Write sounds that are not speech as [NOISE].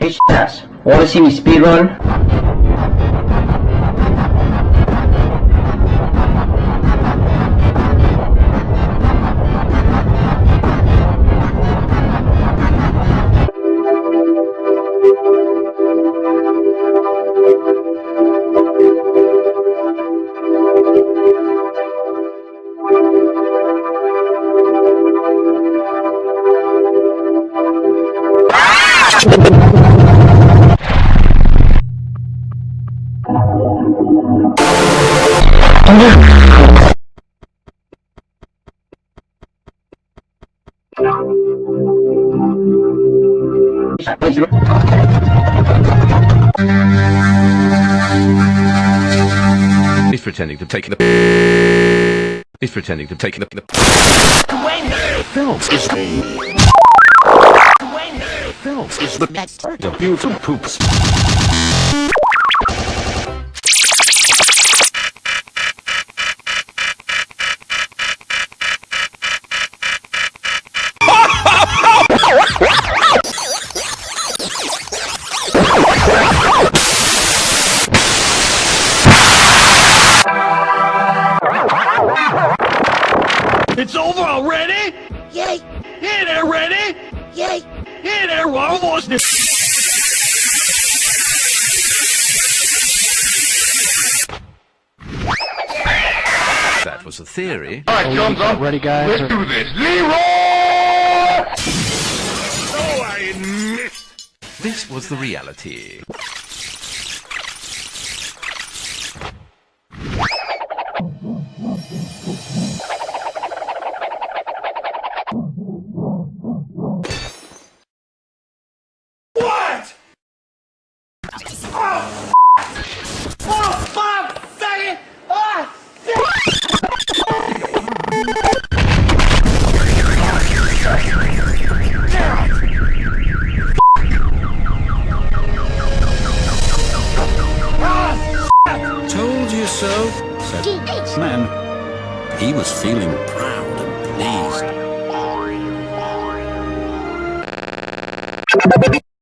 Hey, ass. Wanna see me speedrun? [LAUGHS] He's pretending to take the. He's pretending to take the. Phelps is. Phelps is the best. The beautiful poops. It's over already? Yay! Hey there, ready? Yay! Hey there, we're almost. That was a theory. Alright, Jones on. Ready, guys? Let's do this. Leroy! Oh, I missed. This was the reality. So, said GH! man. He was feeling proud and pleased.